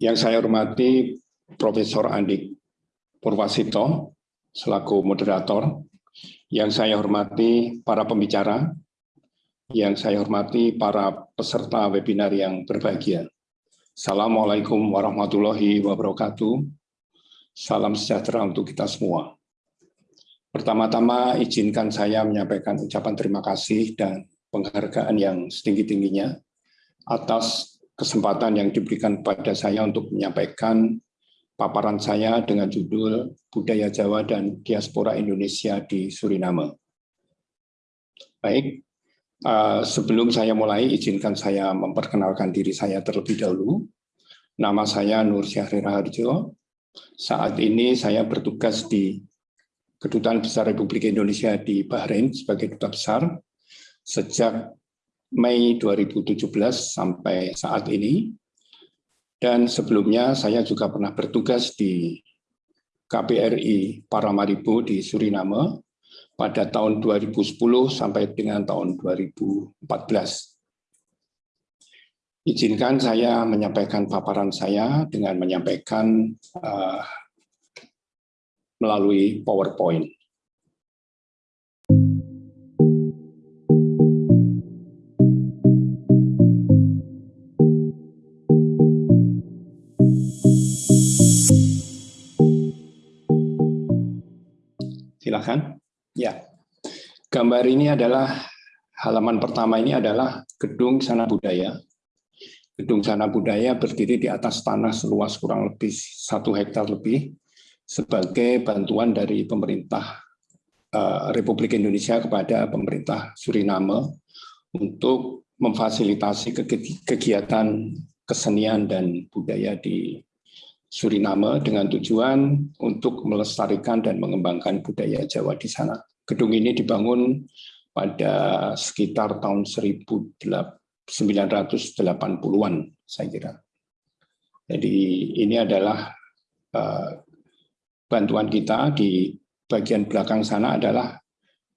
Yang saya hormati Profesor Andik Purwasito selaku moderator, yang saya hormati para pembicara, yang saya hormati para peserta webinar yang berbahagia. Assalamualaikum warahmatullahi wabarakatuh. Salam sejahtera untuk kita semua. Pertama-tama izinkan saya menyampaikan ucapan terima kasih dan penghargaan yang setinggi-tingginya atas kesempatan yang diberikan kepada saya untuk menyampaikan paparan saya dengan judul Budaya Jawa dan Diaspora Indonesia di Suriname. Baik, uh, sebelum saya mulai, izinkan saya memperkenalkan diri saya terlebih dahulu. Nama saya Nur Syahri Raharjo. Saat ini saya bertugas di Kedutaan Besar Republik Indonesia di Bahrain sebagai duta besar sejak Mei 2017 sampai saat ini. Dan sebelumnya saya juga pernah bertugas di KPRI Paramaribo di Suriname pada tahun 2010 sampai dengan tahun 2014. Izinkan saya menyampaikan paparan saya dengan menyampaikan uh, melalui PowerPoint. Silakan. Ya. Gambar ini adalah halaman pertama ini adalah Gedung Sana Budaya. Gedung Sana Budaya berdiri di atas tanah seluas kurang lebih satu hektar lebih sebagai bantuan dari pemerintah uh, Republik Indonesia kepada pemerintah Suriname untuk memfasilitasi kegiatan kesenian dan budaya di Suriname dengan tujuan untuk melestarikan dan mengembangkan budaya Jawa di sana. Gedung ini dibangun pada sekitar tahun 1980-an, saya kira. Jadi ini adalah uh, bantuan kita di bagian belakang sana adalah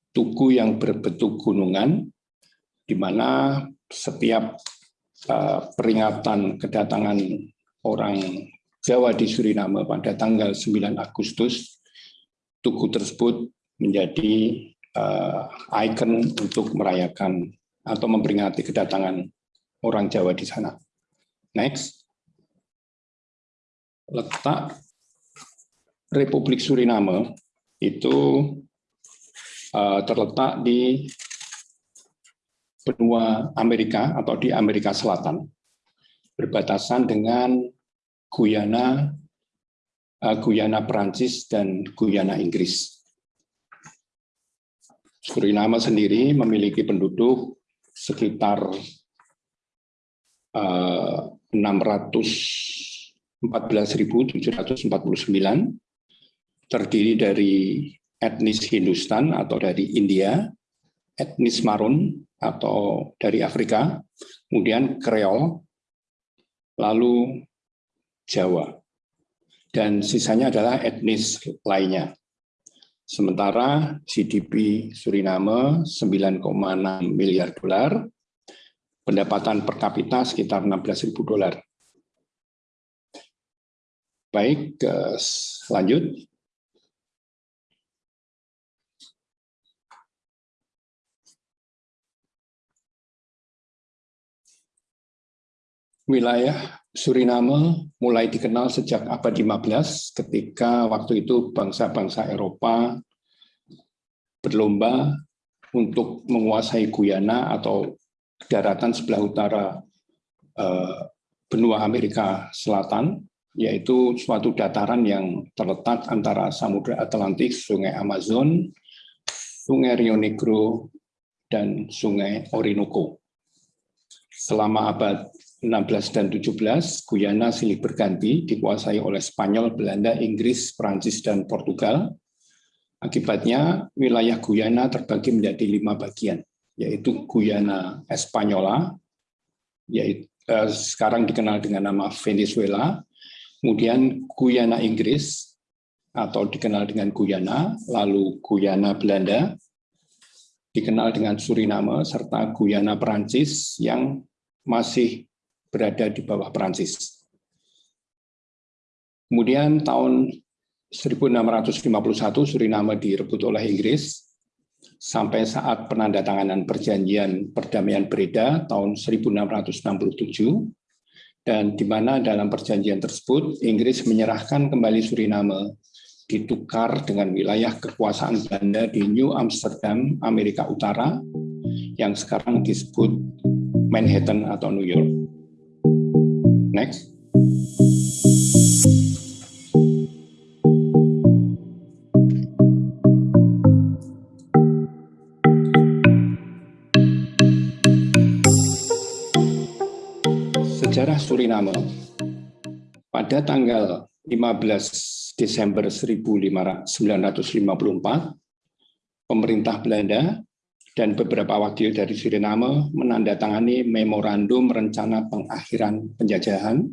tugu yang berbentuk gunungan, di mana setiap uh, peringatan kedatangan orang Jawa di Suriname pada tanggal 9 Agustus, tugu tersebut menjadi uh, ikon untuk merayakan atau memperingati kedatangan orang Jawa di sana. Next. Letak Republik Suriname itu uh, terletak di benua Amerika atau di Amerika Selatan, berbatasan dengan Guyana, uh, Guyana Perancis, dan Guyana Inggris. Suriname sendiri memiliki penduduk sekitar uh, 614.749, terdiri dari etnis Hindustan atau dari India, etnis Marun atau dari Afrika, kemudian Kreol, lalu Jawa. Dan sisanya adalah etnis lainnya. Sementara GDP Suriname 9,6 miliar dolar, pendapatan per kapita sekitar 16.000 dolar. Baik, lanjut. Wilayah Suriname mulai dikenal sejak abad 15 ketika waktu itu bangsa-bangsa Eropa berlomba untuk menguasai Guyana atau daratan sebelah utara eh, benua Amerika Selatan, yaitu suatu dataran yang terletak antara Samudra Atlantik, Sungai Amazon, Sungai Rio Negro, dan Sungai Orinoco. Selama abad 16 dan 17, Guyana silih berganti dikuasai oleh Spanyol, Belanda, Inggris, Prancis, dan Portugal. Akibatnya, wilayah Guyana terbagi menjadi lima bagian, yaitu Guyana Espanyola, yaitu eh, sekarang dikenal dengan nama Venezuela, kemudian Guyana Inggris, atau dikenal dengan Guyana, lalu Guyana Belanda, dikenal dengan Suriname, serta Guyana Perancis yang masih berada di bawah Perancis. Kemudian tahun 1651 Suriname direbut oleh Inggris sampai saat penandatanganan perjanjian perdamaian Breda tahun 1667 dan di mana dalam perjanjian tersebut Inggris menyerahkan kembali Suriname ditukar dengan wilayah kekuasaan Belanda di New Amsterdam, Amerika Utara yang sekarang disebut Manhattan atau New York. Next. Sejarah Suriname. Pada tanggal 15 Desember 1954, pemerintah Belanda dan beberapa wakil dari Suriname menandatangani memorandum rencana pengakhiran penjajahan.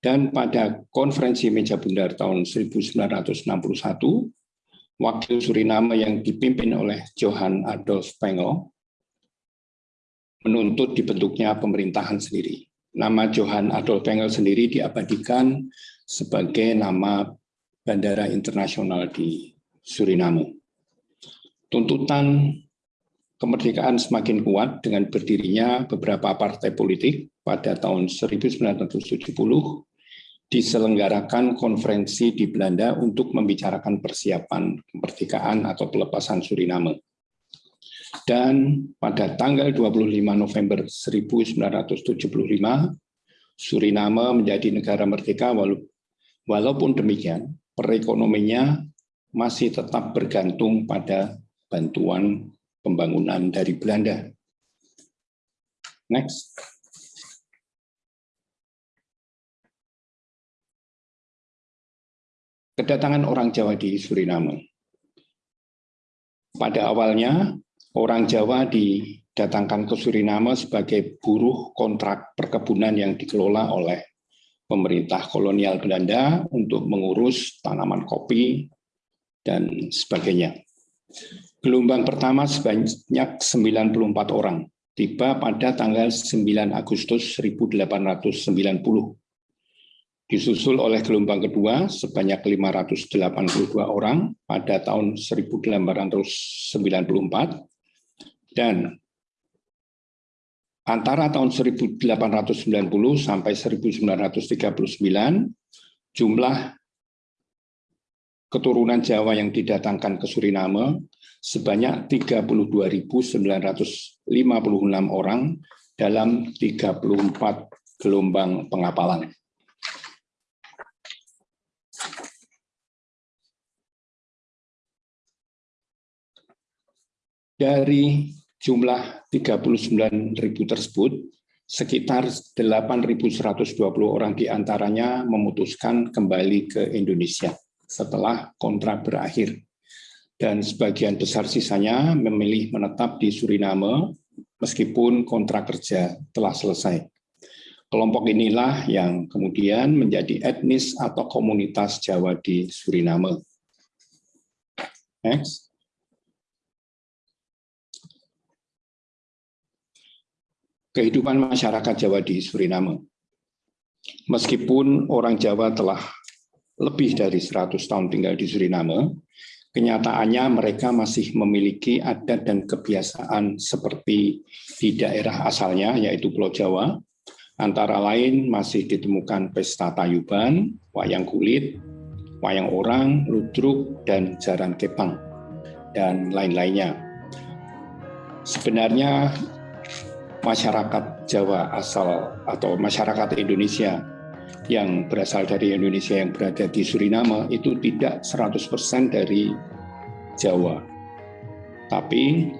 Dan pada konferensi meja bundar tahun 1961, wakil Suriname yang dipimpin oleh Johan Adolf Pengel menuntut dibentuknya pemerintahan sendiri. Nama Johan Adolf Engel sendiri diabadikan sebagai nama bandara internasional di Suriname. Tuntutan kemerdekaan semakin kuat dengan berdirinya beberapa partai politik pada tahun 1970 diselenggarakan konferensi di Belanda untuk membicarakan persiapan kemerdekaan atau pelepasan Suriname. Dan pada tanggal 25 November 1975, Suriname menjadi negara merdeka walaupun demikian perekonominya masih tetap bergantung pada bantuan pembangunan dari Belanda. Next. Kedatangan orang Jawa di Suriname. Pada awalnya, orang Jawa didatangkan ke Suriname sebagai buruh kontrak perkebunan yang dikelola oleh pemerintah kolonial Belanda untuk mengurus tanaman kopi dan sebagainya. Gelombang pertama sebanyak 94 orang, tiba pada tanggal 9 Agustus 1890. Disusul oleh gelombang kedua sebanyak 582 orang pada tahun 1894 dan antara tahun 1890 sampai 1939, jumlah keturunan Jawa yang didatangkan ke Suriname sebanyak 32.956 orang dalam 34 gelombang pengapalan. Dari jumlah 39.000 tersebut, sekitar 8.120 orang di antaranya memutuskan kembali ke Indonesia setelah kontrak berakhir. Dan sebagian besar sisanya memilih menetap di Suriname meskipun kontrak kerja telah selesai. Kelompok inilah yang kemudian menjadi etnis atau komunitas Jawa di Suriname. Next. Kehidupan masyarakat Jawa di Suriname. Meskipun orang Jawa telah lebih dari 100 tahun tinggal di Suriname, kenyataannya mereka masih memiliki adat dan kebiasaan seperti di daerah asalnya, yaitu Pulau Jawa. Antara lain masih ditemukan pesta tayuban, wayang kulit, wayang orang, ludruk, dan jaran kepang, dan lain-lainnya. Sebenarnya masyarakat Jawa asal atau masyarakat Indonesia yang berasal dari Indonesia yang berada di Suriname itu tidak 100% dari Jawa. Tapi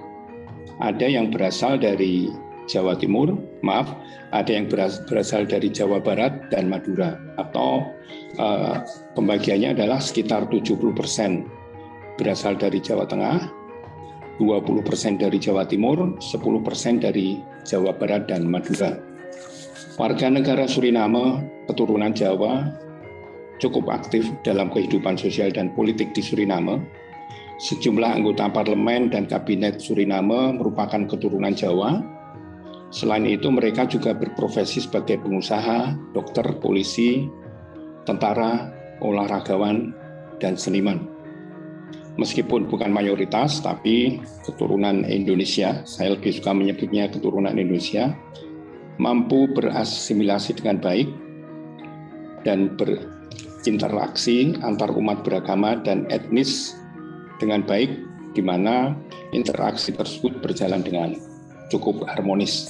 ada yang berasal dari Jawa Timur, maaf, ada yang berasal dari Jawa Barat dan Madura atau uh, pembagiannya adalah sekitar 70% berasal dari Jawa Tengah, 20% dari Jawa Timur, 10% dari Jawa Barat dan Madura. Warga negara Suriname, keturunan Jawa, cukup aktif dalam kehidupan sosial dan politik di Suriname. Sejumlah anggota parlemen dan kabinet Suriname merupakan keturunan Jawa. Selain itu, mereka juga berprofesi sebagai pengusaha, dokter, polisi, tentara, olahragawan, dan seniman. Meskipun bukan mayoritas, tapi keturunan Indonesia, saya lebih suka menyebutnya keturunan Indonesia, mampu berasimilasi dengan baik dan berinteraksi antar umat beragama dan etnis dengan baik, di mana interaksi tersebut berjalan dengan cukup harmonis.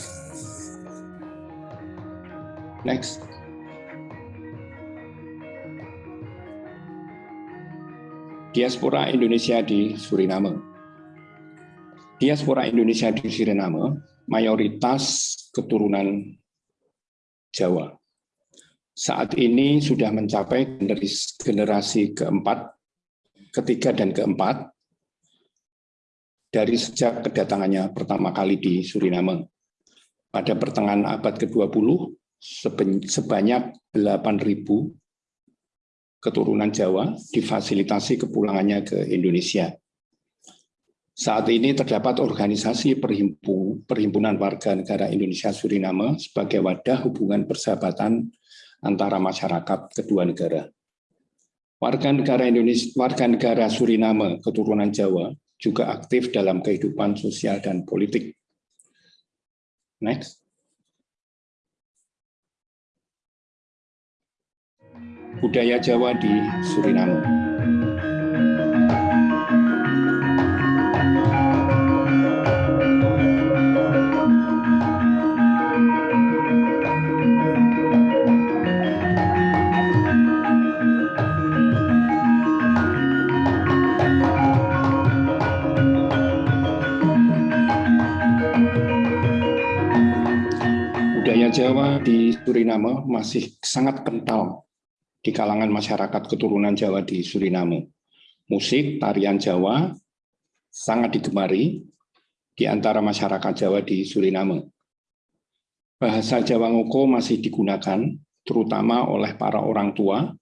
Next. Diaspora Indonesia di Suriname. Diaspora Indonesia di Suriname mayoritas keturunan Jawa. Saat ini sudah mencapai generasi keempat, ketiga dan keempat dari sejak kedatangannya pertama kali di Suriname. Pada pertengahan abad ke-20, sebanyak 8.000 keturunan Jawa difasilitasi kepulangannya ke Indonesia. Saat ini terdapat organisasi perhimpunan warga negara Indonesia Suriname sebagai wadah hubungan persahabatan antara masyarakat kedua negara. Warga negara Indonesia, warga negara Suriname keturunan Jawa juga aktif dalam kehidupan sosial dan politik. Next. Budaya Jawa di Suriname. Jawa di Suriname masih sangat kental di kalangan masyarakat keturunan Jawa di Suriname. Musik, tarian Jawa sangat digemari di antara masyarakat Jawa di Suriname. Bahasa Jawa Ngoko masih digunakan terutama oleh para orang tua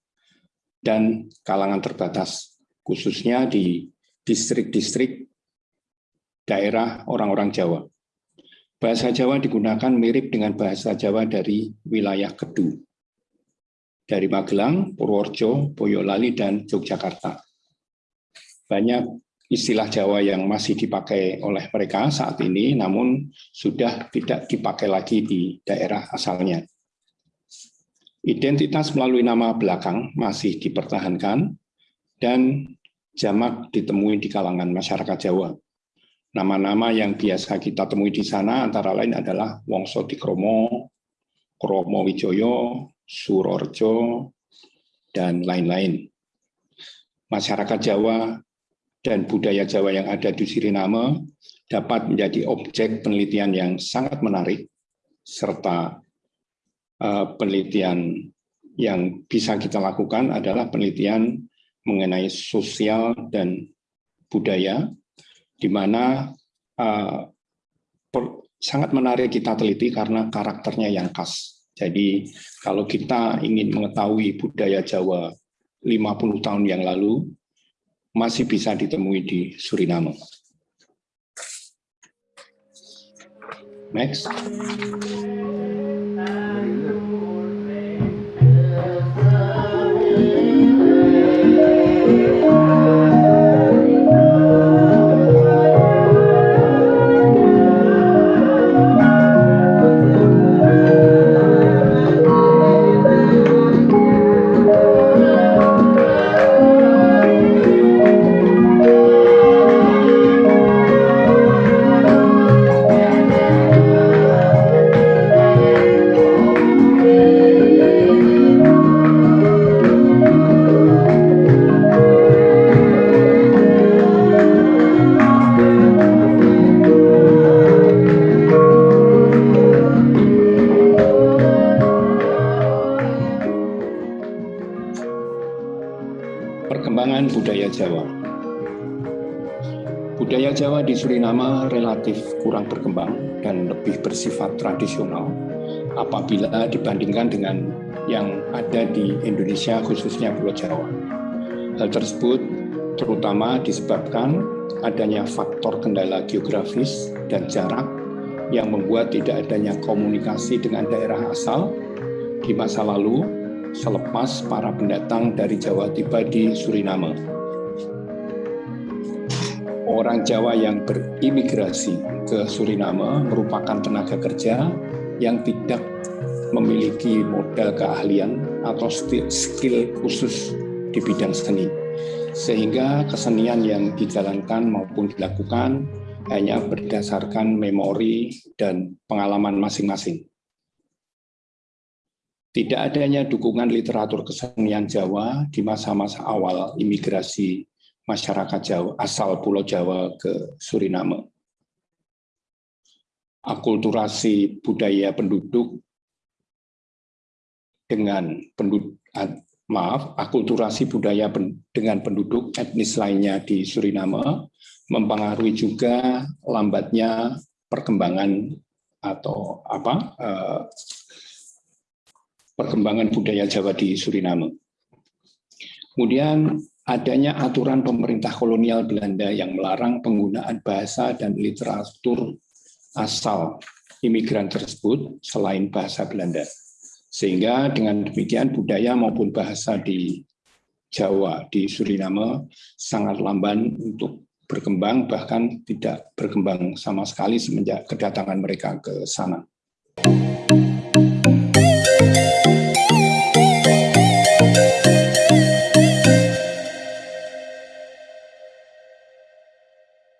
dan kalangan terbatas, khususnya di distrik-distrik daerah orang-orang Jawa. Bahasa Jawa digunakan mirip dengan bahasa Jawa dari wilayah Kedu dari Magelang, Purworejo, Boyolali, dan Yogyakarta. Banyak istilah Jawa yang masih dipakai oleh mereka saat ini, namun sudah tidak dipakai lagi di daerah asalnya. Identitas melalui nama belakang masih dipertahankan, dan jamak ditemui di kalangan masyarakat Jawa. Nama-nama yang biasa kita temui di sana antara lain adalah Wongso Dikromo, Kromo Wijoyo, Surorjo, dan lain-lain. Masyarakat Jawa dan budaya Jawa yang ada di Suriname dapat menjadi objek penelitian yang sangat menarik, serta uh, penelitian yang bisa kita lakukan adalah penelitian mengenai sosial dan budaya, di mana per, sangat menarik kita teliti karena karakternya yang khas. Jadi kalau kita ingin mengetahui budaya Jawa 50 tahun yang lalu, masih bisa ditemui di Suriname. Next. Suriname relatif kurang berkembang dan lebih bersifat tradisional apabila dibandingkan dengan yang ada di Indonesia khususnya Pulau Jawa. Hal tersebut terutama disebabkan adanya faktor kendala geografis dan jarak yang membuat tidak adanya komunikasi dengan daerah asal di masa lalu selepas para pendatang dari Jawa tiba di Suriname. Orang Jawa yang berimigrasi ke Suriname merupakan tenaga kerja yang tidak memiliki modal keahlian atau skill khusus di bidang seni. Sehingga kesenian yang dijalankan maupun dilakukan hanya berdasarkan memori dan pengalaman masing-masing. Tidak adanya dukungan literatur kesenian Jawa di masa-masa awal imigrasi masyarakat Jawa asal Pulau Jawa ke Suriname. Akulturasi budaya penduduk dengan penduduk maaf, akulturasi budaya dengan penduduk etnis lainnya di Suriname mempengaruhi juga lambatnya perkembangan atau apa eh, perkembangan budaya Jawa di Suriname. Kemudian adanya aturan pemerintah kolonial Belanda yang melarang penggunaan bahasa dan literatur asal imigran tersebut selain bahasa Belanda. Sehingga dengan demikian budaya maupun bahasa di Jawa, di Suriname sangat lamban untuk berkembang, bahkan tidak berkembang sama sekali semenjak kedatangan mereka ke sana.